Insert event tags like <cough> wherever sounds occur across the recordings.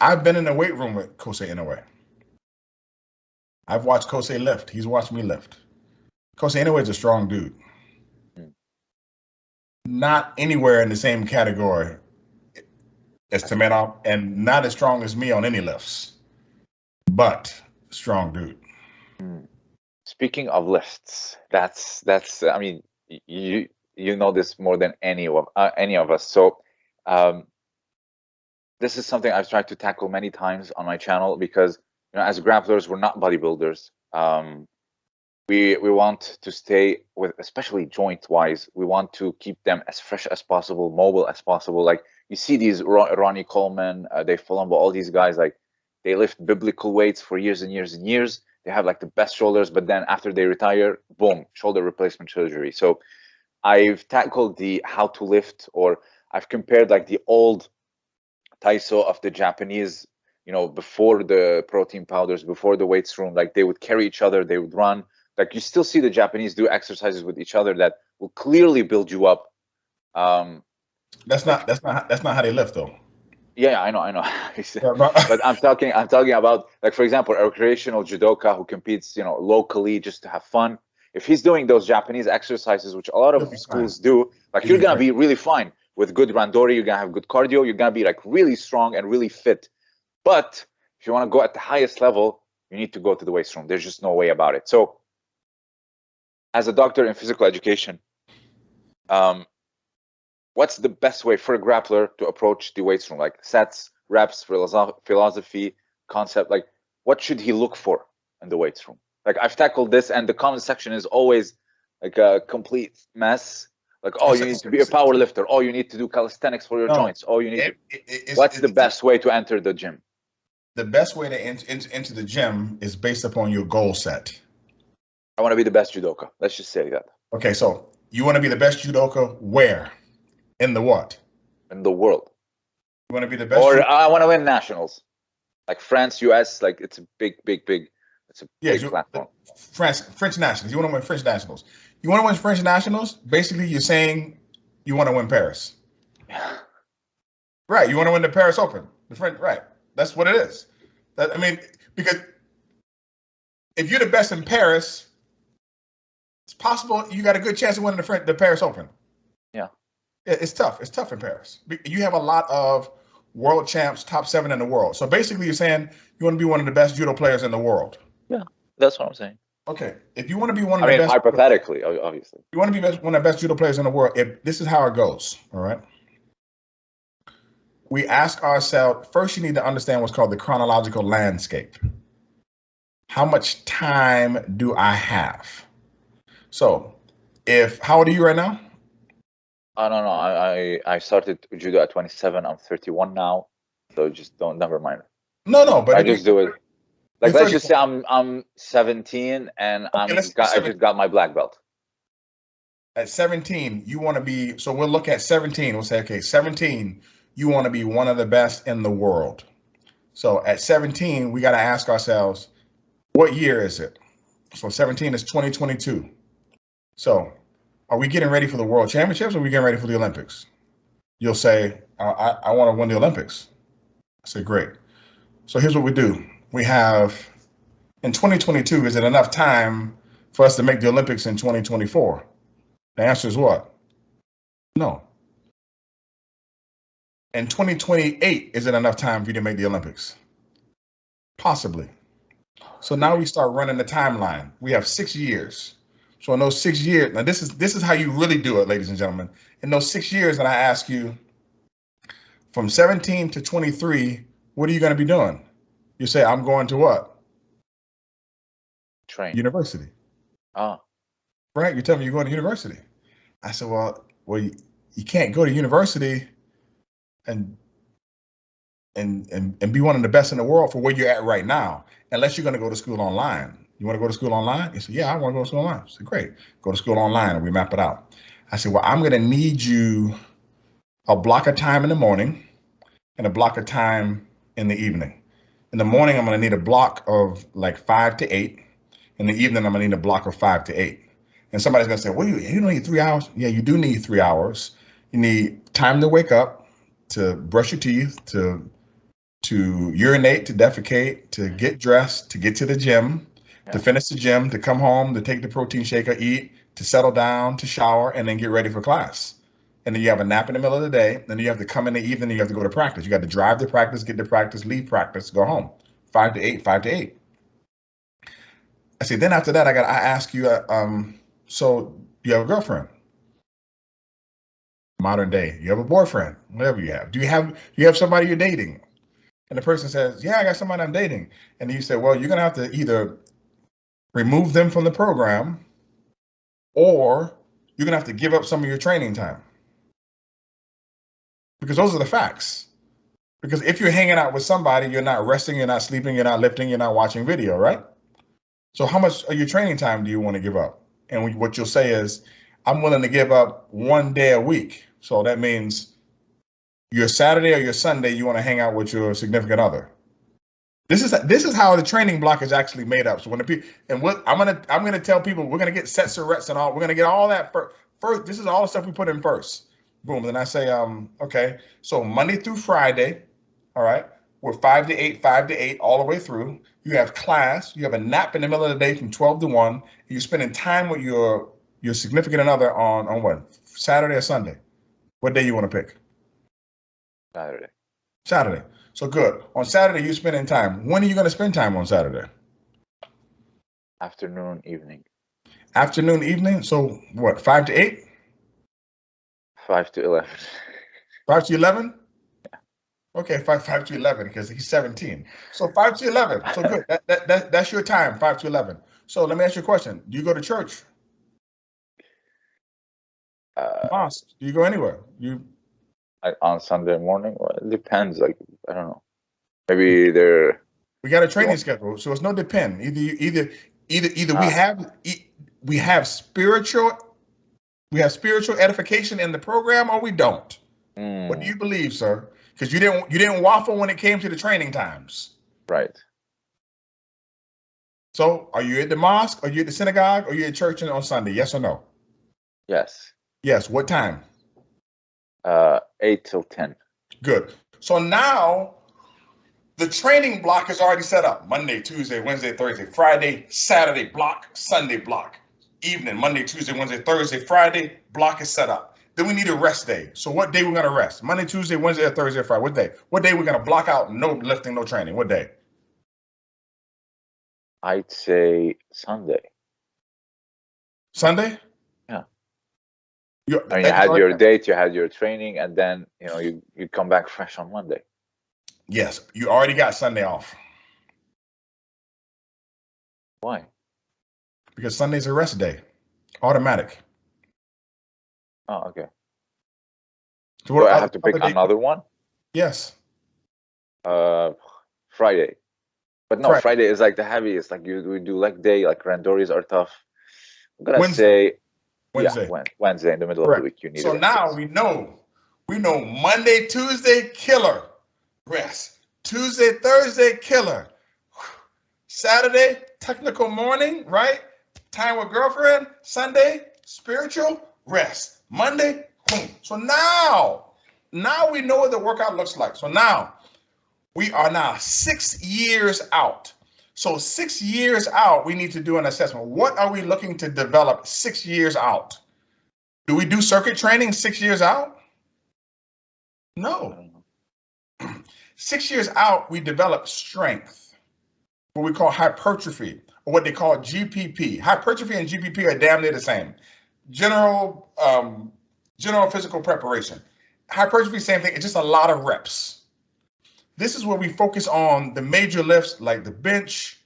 I've been in the weight room with Kosei Inoue. I've watched Kosei lift. He's watched me lift. Kosei Inoue is a strong dude. Not anywhere in the same category as Tmenov, and not as strong as me on any lifts, but strong dude. Speaking of lifts, that's that's. I mean, you you know this more than any of uh, any of us. So, um, this is something I've tried to tackle many times on my channel because you know, as grapplers, we're not bodybuilders. Um, we we want to stay with, especially joint wise. We want to keep them as fresh as possible, mobile as possible. Like you see these Ronnie Coleman, uh, Dave Palumbo, all these guys like they lift biblical weights for years and years and years. They have like the best shoulders, but then after they retire, boom, shoulder replacement surgery. So I've tackled the how to lift, or I've compared like the old Taiso of the Japanese, you know, before the protein powders, before the weights room, like they would carry each other, they would run. Like you still see the Japanese do exercises with each other that will clearly build you up. Um, That's not that's not that's not how they lift though. yeah, I know, I know. <laughs> But- but I'm talking I'm talking about like for example a recreational judoka who competes you know locally just to have fun. If he's doing those Japanese exercises, which a lot of schools do, like you're gonna be really fine with good randori. You're gonna have good cardio. You're gonna be like really strong and really fit. But if you want to go at the highest level, you need to go to the weights room. There's just no way about it. So, as a doctor in physical education, um, what's the best way for a grappler to approach the weights room? Like sets, reps, philosophy, concept. Like what should he look for in the weights room? Like I've tackled this, and the comment section is always like a complete mess. Like, oh, you need to be a power lifter. Oh, you need to do calisthenics for your No. joints. Oh, you need. It- To, it- it's- what's the best way to enter the gym? The best way to enter into the gym is based upon your goal set. I want to be the best judoka. Let's just say that Okay, so you want to be the best judoka where? In the what? in the world, You want to be the best. or ju- I want to win nationals, like France, US. Like it's a big, big, big. It's a Yeah, big you- platform. French French nationals. You want to win French nationals. You want to win French nationals. Basically, you're saying you want to win Paris. <sighs> Right. You want to win the Paris Open. The French. Right. That's what it is. That I mean, because if you're the best in Paris, it's possible you got a good chance of winning the French, the Paris Open. Yeah. It's tough. It's tough in Paris. You have a lot of world champs, top seven in the world. So basically, you're saying you want to be one of the best judo players in the world. That's what I'm saying. Okay. If you want to be one of I the mean, best, hypothetically, obviously. you want to be best, one of the best judo players in the world. If this is how it goes, all right. We ask ourselves first. You need to understand what's called the chronological landscape. How much time do I have? So, if how old are you right now? I don't know. I, I I started judo at 27. I'm 31 now, so just don't never mind. No, no, but I just do it. Like You're let's just say I'm I'm 17 and I'm got, I just got my black belt. at 17, you want to be. So we'll look at 17. We'll say, okay, 17, you want to be one of the best in the world. So at 17, we got to ask ourselves, what year is it? So 17 is 2022. So are we getting ready for the World Championships or are we getting ready for the Olympics? You'll say, I, I, I want to win the Olympics. I say, great. So here's what we do. We have in 2022, is it enough time for us to make the Olympics in 2024? The answer is what? No. In 2028, is it enough time for you to make the Olympics? Possibly. So now we start running the timeline. We have six years. So in those six years, now this is this is how you really do it, ladies and gentlemen. In those six years, and I ask you, from 17 to 23, what are you going to be doing? You say, I'm going to what? Train. University. Ah, right? You tell me you're going to university. I said, well, well, you, you can't go to university and and and and be one of the best in the world for where you're at right now, unless you're going to go to school online. You want to go to school online? He said, yeah, I want to go to school online. I said, great, go to school online, and we map it out. I said, well, I'm going to need you a block of time in the morning and a block of time in the evening. In the morning, I'm going to need a block of like five to eight. In the evening, I'm going to need a block of five to eight. And somebody's gonna say, "Well, you, you don't need three hours." Yeah, you do need three hours. You need time to wake up, to brush your teeth, to to urinate, to defecate, to get dressed, to get to the gym, to finish the gym, to come home, to take the protein shaker, eat, to settle down, to shower, and then get ready for class. And then you have a nap in the middle of the day. Then you have to come in the evening. You have to go to practice. You got to drive to practice, get to practice, leave practice, go home. Five to eight, five to eight. I say, then after that, I got. I ask you, uh, um, so you have a girlfriend? Modern day, you have a boyfriend, whatever you have. Do you have you have somebody you're dating? And the person says, yeah, I got somebody I'm dating. And you say, well, you're gonna have to either remove them from the program, or you're gonna have to give up some of your training time. Because those are the facts. Because if you're hanging out with somebody, you're not resting, you're not sleeping, you're not lifting, you're not watching video, right? So how much of your training time do you want to give up? And what you'll say is, I'm willing to give up one day a week. So that means your Saturday or your Sunday, you want to hang out with your significant other. This is this is how the training block is actually made up. So when the people and what I'm gonna I'm gonna tell people we're gonna get sets of reps and all we're gonna get all that first. First, this is all the stuff we put in first. Boom. Then I say, um, okay, so Monday through Friday, all right, we're five to eight, five to eight, all the way through. You have class, you have a nap in the middle of the day from 12 to 1. You're spending time with your your significant other on on what? Saturday or Sunday? What day you want to pick? Saturday. Saturday. So good. On Saturday, you're spending time. When are you going to spend time on Saturday? Afternoon, evening. Afternoon, evening. So what? Five to eight? Five to eleven. Five to eleven? Okay, five five to eleven because he's seventeen. So five to eleven. So good. That, that, that that's your time. Five to eleven. So let me ask you a question. Do you go to church? Uh, Mosque? Do you go anywhere? You like on Sunday morning. Well, it depends. Like I don't know. Maybe they're we got a training schedule, so it's no depend. Either you either either either we Ah. have we have spiritual we have spiritual edification in the program or we don't. What do mm, you believe, sir? Because you didn't you didn't waffle when it came to the training times. right. So are you at the mosque, are you at the synagogue, or you at church on Sunday? Yes or no? Yes. Yes. What time? Uh, eight till ten. Good. So now the training block is already set up. Monday, Tuesday, Wednesday, Thursday, Friday, Saturday block, Sunday block. Evening, Monday, Tuesday, Wednesday, Thursday, Friday, block is set up. Then we need a rest day. So what day we're gonna rest? Monday, Tuesday, Wednesday, or Thursday, or Friday? What day? What day we're gonna block out no lifting, no training? What day? I'd say Sunday. Sunday? Yeah. You, I mean, you had your date, you had your training, and then you know you you come back <laughs> fresh on Monday. Yes, you already got Sunday off Why? Because Sunday's a rest day, automatic. Oh, okay. So Do I have to pick another one? Yes. Uh, Friday. But no, Friday. Friday is like the heaviest. Like you we do leg day. Like randoris are tough. I'm gonna Wednesday. say Wednesday. Yeah, Wednesday in the middle Correct. of the week. You need. So now we know, we know Monday, Tuesday, killer, rest. Tuesday, Thursday, killer. Saturday, technical morning, right? Time with girlfriend. Sunday, spiritual, rest. Monday, boom. So now, now we know what the workout looks like. So now we are now six years out. So six years out, we need to do an assessment. What are we looking to develop six years out? Do we do circuit training six years out? No. <clears throat> Six years out, we develop strength, what we call hypertrophy, what they call GPP. Hypertrophy and GPP are damn near the same. General, um, general physical preparation. Hypertrophy, same thing. It's just a lot of reps. This is where we focus on the major lifts like the bench,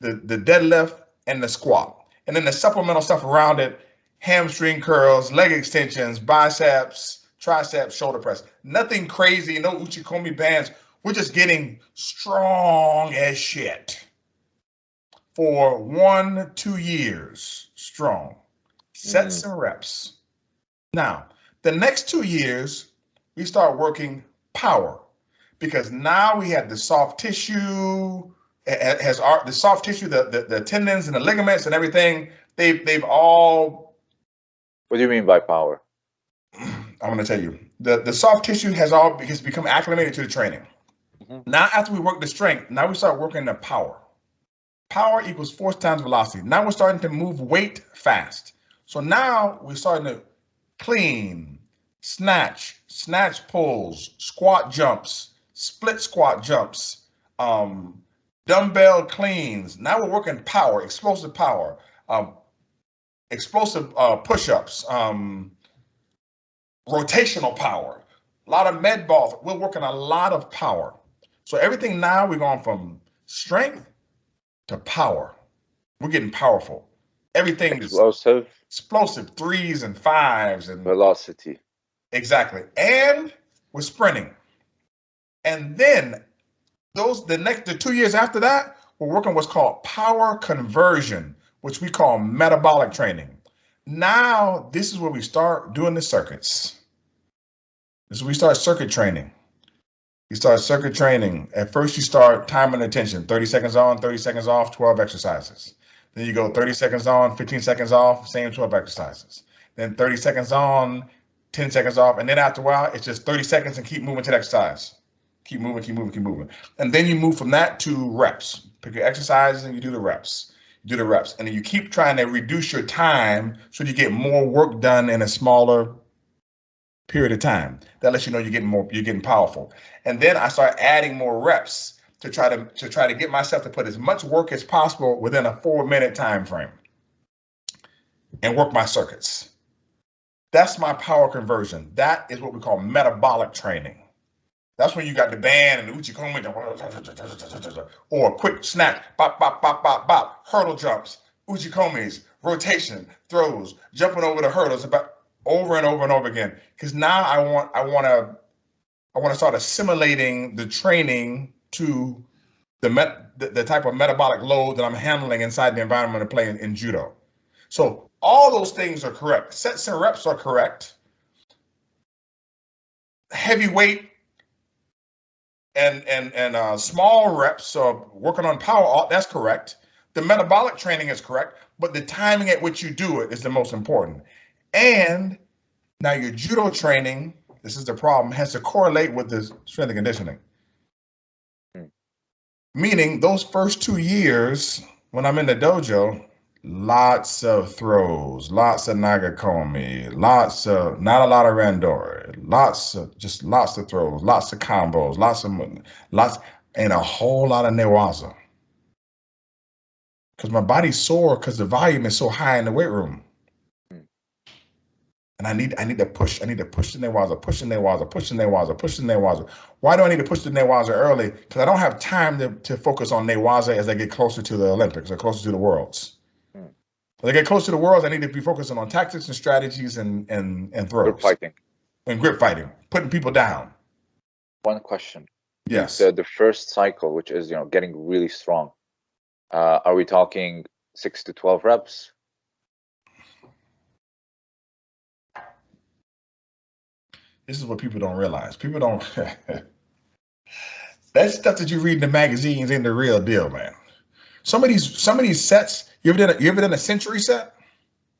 the, the deadlift, and the squat. And then the supplemental stuff around it hamstring curls, leg extensions, biceps, triceps, shoulder press. Nothing crazy, no Uchikomi bands. We're just getting strong as shit for one, two years strong. Sets and reps. Now, the next two years, we start working power because now we have the soft tissue, has our, the soft tissue, the, the, the tendons and the ligaments and everything. They've, they've all What do you mean by power? <clears throat> I'm going to tell you the the soft tissue has all has become acclimated to the training. Mhm. Now, after we work the strength, now we start working the power. Power equals force times velocity. Now we're starting to move weight fast. So now we're starting to clean, snatch, snatch pulls, squat jumps, split squat jumps, um, dumbbell cleans. Now we're working power, explosive power, um, explosive uh, push-ups, um, rotational power, a lot of med balls. We're working a lot of power. So everything now we're going from strength to power. We're getting powerful. Everything is Explosive explosive threes and fives and velocity. exactly. And we're sprinting. And then those the next the two years after that, we're working what's called power conversion, which we call metabolic training. Now this is where we start doing the circuits. This is where we start circuit training. You start circuit training. At first, you start time and attention 30 seconds on, 30 seconds off, 12 exercises. Then you go 30 seconds on, 15 seconds off, same 12 exercises. Then 30 seconds on, 10 seconds off. And then after a while, it's just 30 seconds and keep moving to the exercise. Keep moving, keep moving, keep moving. And then you move from that to reps. Pick your exercises and you do the reps. You do the reps. And then you keep trying to reduce your time so you get more work done in a smaller period of time. That lets you know you're getting more, you're getting powerful. And then I start adding more reps to try to to try to get myself to put as much work as possible within a four minute time frame and work my circuits. That's my power conversion. That is what we call metabolic training. That's when you got the band and the uchikomi or a quick snap, bop, bop, bop, bop, bop, hurdle jumps, uchikomis, rotation, throws, jumping over the hurdles about over and over and over again. Because now I want I want to I want to start assimilating the training to the, met, the, the type of metabolic load that I'm handling inside the environment of playing in judo. So all those things are correct. Sets and reps are correct. Heavy weight and and and uh, small reps, so working on power, that's correct. The metabolic training is correct, but the timing at which you do it is the most important. And now your judo training, this is the problem, has to correlate with the strength and conditioning. Meaning those first two years when I'm in the dojo, lots of throws, lots of nagekomi, lots of not a lot of randori, lots of just lots of throws, lots of combos, lots of lots and a whole lot of newaza. Because my body's sore because the volume is so high in the weight room. And I need I need to push, I need to push the newaza, push the newaza, push the newaza, push the newaza. Why do I need to push the newaza early? Because I don't have time to, to focus on newaza as I get closer to the Olympics or closer to the worlds. As I get closer to the worlds, I need to be focusing on tactics and strategies and and and throws Group fighting. and grip fighting, putting people down. One question. Yes. So the first cycle, which is you know getting really strong, uh, are we talking six to twelve reps? This is what people don't realize. People don't. <laughs> that stuff that you read in the magazines ain't the real deal, man. Some of these, some of these sets. You ever done? A, you ever done a century set?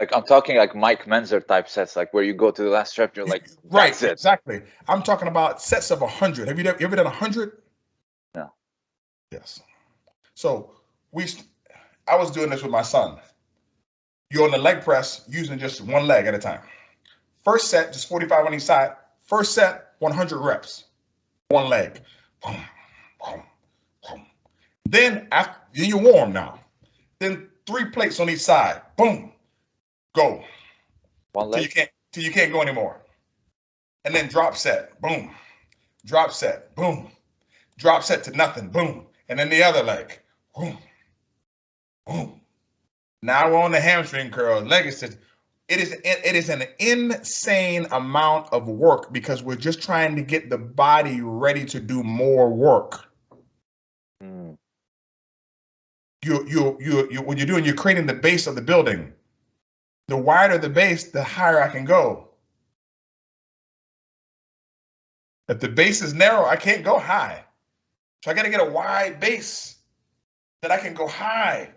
Like I'm talking like Mike Mentzer type sets, like where you go to the last rep, you're like, <laughs> right, it. exactly. I'm talking about sets of a hundred. Have you, done, you ever done a hundred? No. Yes. So we, I was doing this with my son. You're on the leg press using just one leg at a time. First set, just 45 on each side. First set, 100 reps, one leg. Boom, boom, boom. Then after, then you're warm now. Then three plates on each side. Boom, go One leg. till you can't till you can't go anymore. And then drop set, boom, drop set, boom, drop set to nothing, boom, and then the other leg, boom, boom. Now we're on the hamstring curl, leg extension. It is it is an insane amount of work because we're just trying to get the body ready to do more work. Mm, You you you you what you're doing, you're creating the base of the building. The wider the base, the higher I can go. If the base is narrow, I can't go high. So I got to get a wide base that I can go high.